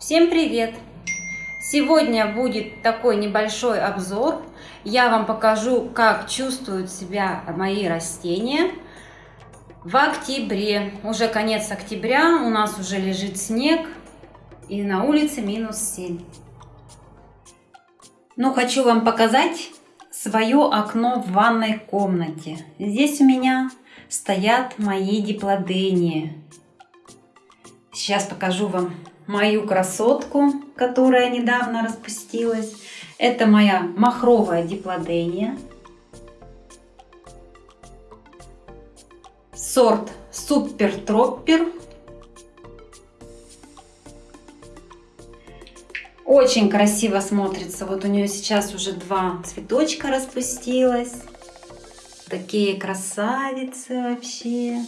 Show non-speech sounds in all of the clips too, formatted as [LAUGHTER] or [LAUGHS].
Всем привет! Сегодня будет такой небольшой обзор. Я вам покажу, как чувствуют себя мои растения в октябре. Уже конец октября, у нас уже лежит снег и на улице минус 7. Но хочу вам показать свое окно в ванной комнате. Здесь у меня стоят мои диплодении. Сейчас покажу вам мою красотку, которая недавно распустилась. Это моя махровая диплодения. Сорт Супер Троппер. Очень красиво смотрится. Вот у нее сейчас уже два цветочка распустилось. Такие красавицы вообще.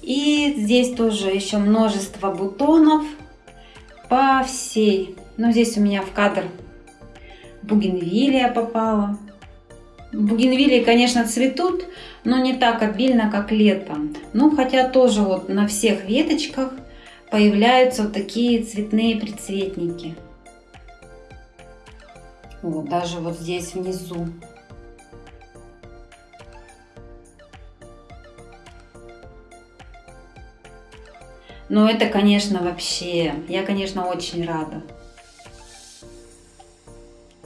И здесь тоже еще множество бутонов по всей. Ну, здесь у меня в кадр бугенвилия попала. Бугенвилии, конечно, цветут, но не так обильно, как летом. Ну, хотя тоже вот на всех веточках появляются вот такие цветные прицветники. Вот, даже вот здесь внизу. Но это, конечно, вообще, я, конечно, очень рада.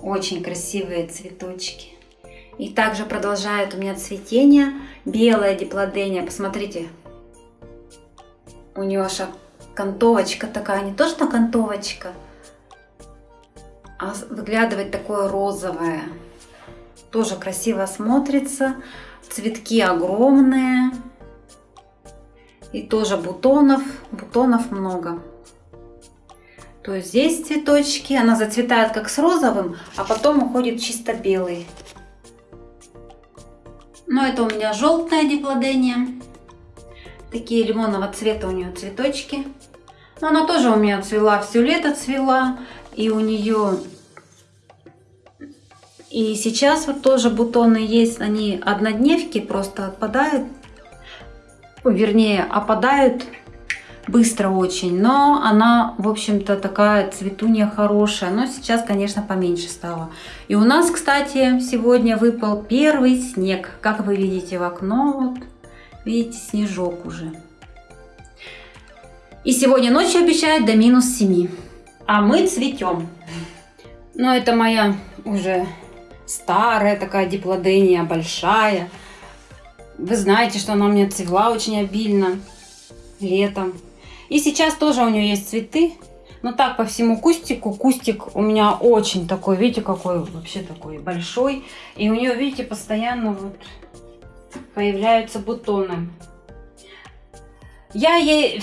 Очень красивые цветочки. И также продолжает у меня цветение. Белая диплодения, посмотрите. У нее аж окантовочка такая, не то что окантовочка, а выглядывает такое розовое. Тоже красиво смотрится. Цветки огромные. И тоже бутонов, бутонов много. То есть здесь цветочки, она зацветает как с розовым, а потом уходит чисто белый. Но это у меня желтая диплодения. Такие лимонного цвета у нее цветочки. Но она тоже у меня цвела, все лето цвела. И у нее... И сейчас вот тоже бутоны есть, они однодневки, просто отпадают вернее, опадают быстро очень, но она, в общем-то, такая цветунья хорошая, но сейчас, конечно, поменьше стало. И у нас, кстати, сегодня выпал первый снег, как вы видите в окно, вот, видите, снежок уже. И сегодня ночью обещают до минус 7, а мы цветем. Но это моя уже старая такая диплодения, большая. Вы знаете, что она у меня цвела очень обильно летом. И сейчас тоже у нее есть цветы. Но так по всему кустику. Кустик у меня очень такой, видите, какой вообще такой большой. И у нее, видите, постоянно вот появляются бутоны. Я ей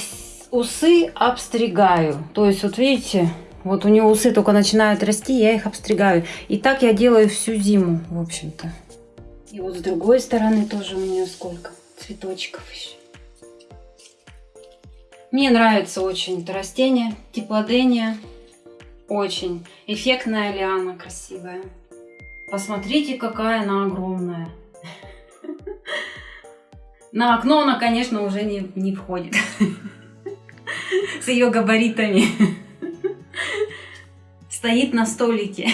усы обстригаю. То есть, вот видите, вот у нее усы только начинают расти, я их обстригаю. И так я делаю всю зиму, в общем-то. И вот с другой стороны тоже у нее сколько цветочков еще. Мне нравится очень это растение, теплодения. Очень эффектная лиана, красивая. Посмотрите, какая она огромная. [LAUGHS] На окно она, конечно, уже не, не входит. [LAUGHS] С ее габаритами. [LAUGHS] Стоит на столике.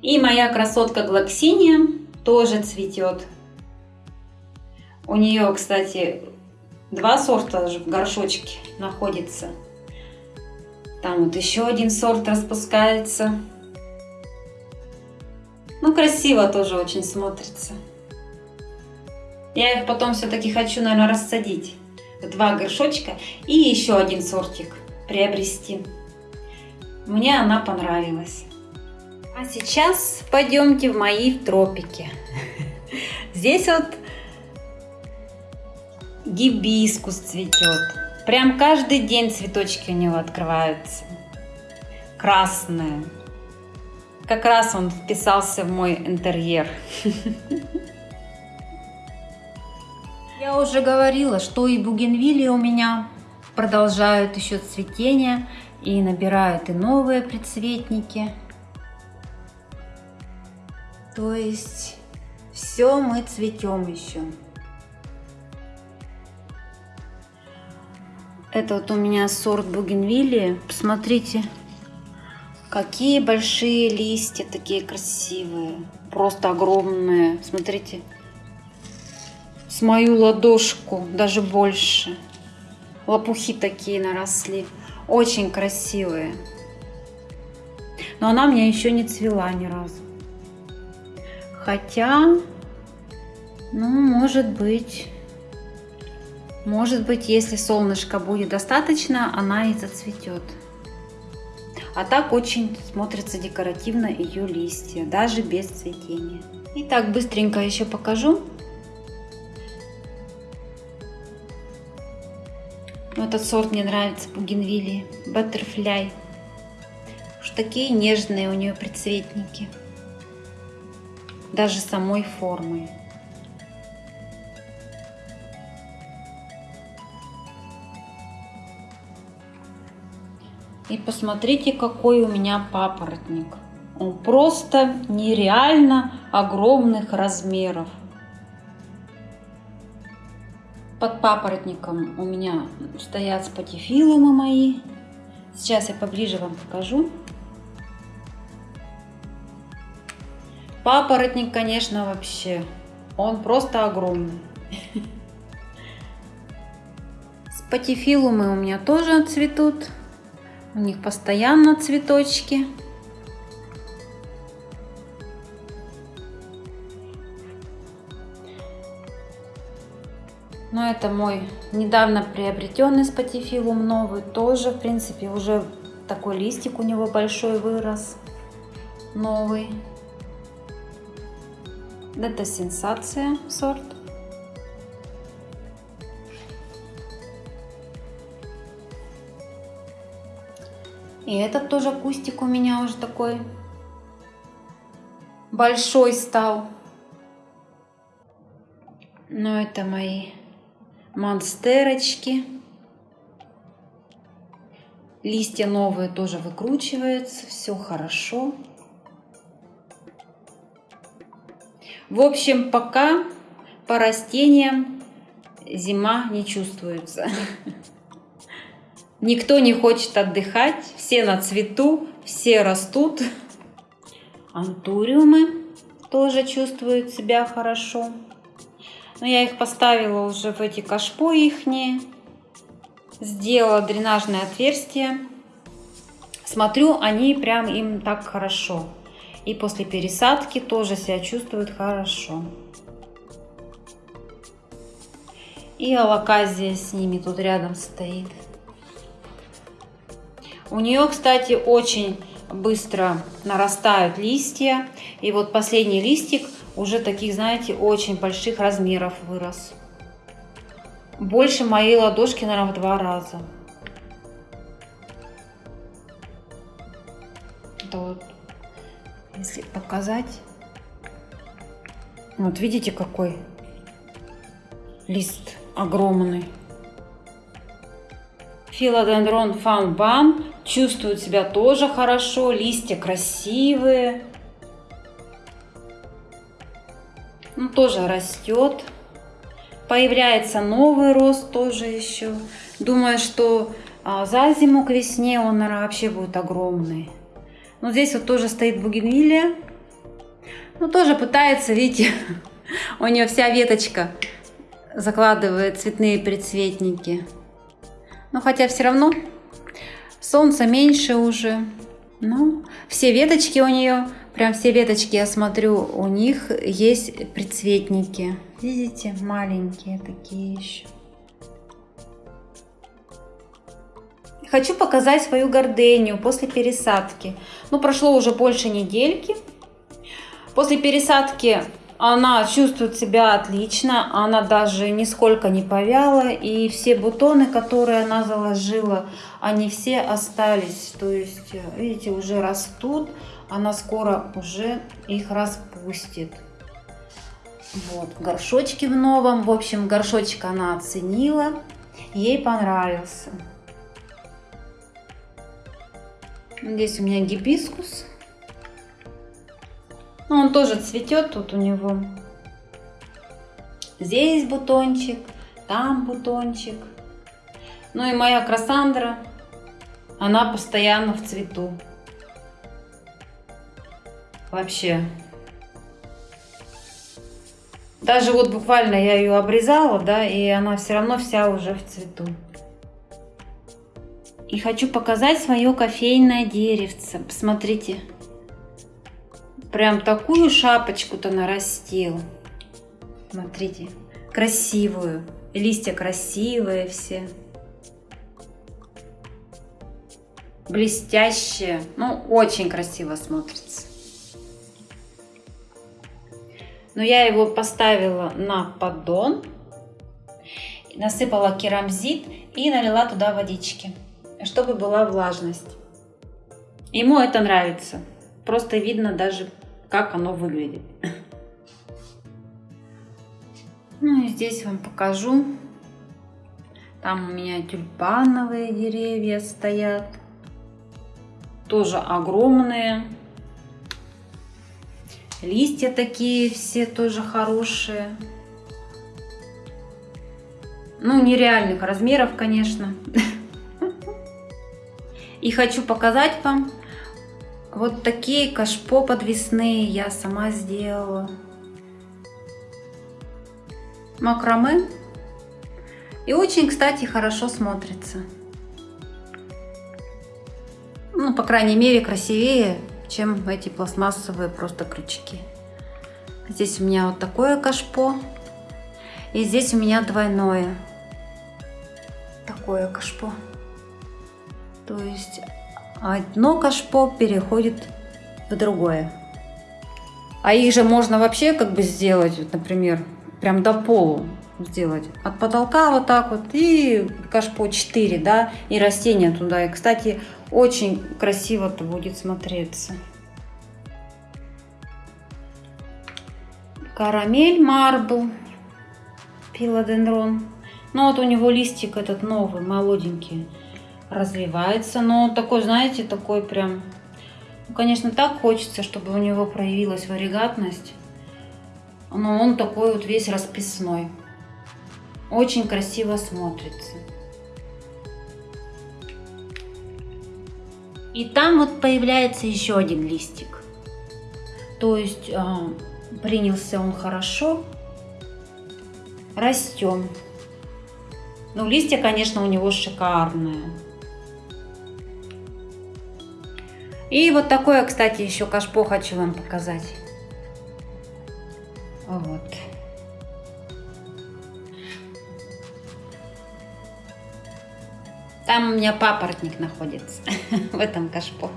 И моя красотка Глоксиния тоже цветет. У нее, кстати, два сорта в горшочке находится. Там вот еще один сорт распускается. Ну, красиво тоже очень смотрится. Я их потом все-таки хочу, наверное, рассадить. Два горшочка и еще один сортик приобрести. Мне она понравилась. А сейчас пойдемте в мои тропики. Здесь вот гибискус цветет. Прям каждый день цветочки у него открываются. Красные. Как раз он вписался в мой интерьер. [LAUGHS] Я уже говорила, что и бугенвилли у меня продолжают еще цветение и набирают и новые прицветники. То есть все мы цветем еще. Это вот у меня сорт бугенвилли. Посмотрите, какие большие листья, такие красивые. Просто огромные. Смотрите, с мою ладошку, даже больше. Лопухи такие наросли. Очень красивые. Но она у меня еще не цвела ни разу. Хотя, ну, может быть, может быть, если солнышко будет достаточно, она и зацветет. А так очень смотрится декоративно ее листья, даже без цветения. Итак, быстренько еще покажу. Этот сорт мне нравится, бугенвилли, Butterfly. Уж такие нежные у нее предцветники. Даже самой формой. И посмотрите, какой у меня папоротник. Он просто нереально огромных размеров. Под папоротником у меня стоят спатифилумы мои. Сейчас я поближе вам покажу. Папоротник, конечно, вообще, он просто огромный. Спатифилумы у меня тоже цветут. У них постоянно цветочки. Но это мой недавно приобретенный спатифилум новый. Тоже, в принципе, уже такой листик у него большой вырос. Новый. Это сенсация сорт. И этот тоже кустик у меня уже такой большой стал. Но это мои монстерочки. Листья новые тоже выкручиваются, все хорошо. В общем, пока по растениям зима не чувствуется. Никто не хочет отдыхать, все на цвету, все растут. Антуриумы тоже чувствуют себя хорошо. Но я их поставила уже в эти кашпо ихние. Сделала дренажное отверстие. Смотрю, они прям им так хорошо. И после пересадки тоже себя чувствуют хорошо. И алаказия с ними тут рядом стоит. У нее, кстати, очень быстро нарастают листья. И вот последний листик уже таких, знаете, очень больших размеров вырос. Больше моей ладошки, наверное, в два раза. Это вот, если показать. Вот видите, какой лист огромный. Филодендрон фанбан чувствует себя тоже хорошо, листья красивые. Ну, тоже растет. Появляется новый рост тоже еще. Думаю, что а, за зиму к весне он, наверное, вообще будет огромный. Ну, здесь вот тоже стоит бугенвилия. Ну, тоже пытается, видите, [LAUGHS] у нее вся веточка закладывает цветные предцветники. Но хотя все равно солнца меньше уже. Ну, все веточки у нее, прям все веточки, я смотрю, у них есть предцветники. Видите, маленькие такие еще. Хочу показать свою гордению после пересадки. Ну, прошло уже больше недельки. После пересадки она чувствует себя отлично, она даже нисколько не повяла, и все бутоны, которые она заложила, они все остались. То есть, видите, уже растут, она скоро уже их распустит. Вот, горшочки в новом. В общем, горшочек она оценила, ей понравился. Здесь у меня гибискус. Ну, он тоже цветет тут у него. Здесь бутончик, там бутончик. Ну и моя Красандра, она постоянно в цвету. Вообще. Даже вот буквально я ее обрезала, да, и она все равно вся уже в цвету. И хочу показать свое кофейное деревце. Посмотрите. Прям такую шапочку-то нарастил. Смотрите. Красивую. Листья красивые все. Блестящие. Ну, очень красиво смотрится. Но я его поставила на поддон. Насыпала керамзит и налила туда водички чтобы была влажность. Ему это нравится. Просто видно даже, как оно выглядит. [LAUGHS] Ну и здесь вам покажу. Там у меня тюльпановые деревья стоят. Тоже огромные. Листья такие все тоже хорошие. Ну, нереальных размеров, конечно. [LAUGHS] И хочу показать вам вот такие кашпо подвесные я сама сделала. Макраме. И очень, кстати, хорошо смотрится. Ну, по крайней мере, красивее, чем эти пластмассовые просто крючки. Здесь у меня вот такое кашпо. И здесь у меня двойное. Такое кашпо. То есть одно кашпо переходит в другое. А их же можно вообще как бы сделать, вот, например, прям до полу сделать. От потолка вот так вот и кашпо 4, да, и растения туда. И, кстати, очень красиво-то будет смотреться. Карамель марбл, пилодендрон. Ну вот у него листик этот новый, молоденький развивается, но такой, знаете, такой прям, ну, конечно, так хочется, чтобы у него проявилась варигатность, но он такой вот весь расписной. Очень красиво смотрится. И там вот появляется еще один листик. То есть э, принялся он хорошо, растем. Ну, листья, конечно, у него шикарные. И вот такое, кстати, еще кашпо хочу вам показать. Вот. Там у меня папоротник находится [LAUGHS] в этом кашпо.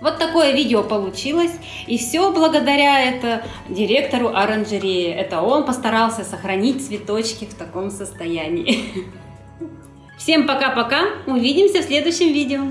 Вот такое видео получилось. И все благодаря это директору оранжереи. Это он постарался сохранить цветочки в таком состоянии. [LAUGHS] Всем пока-пока, увидимся в следующем видео.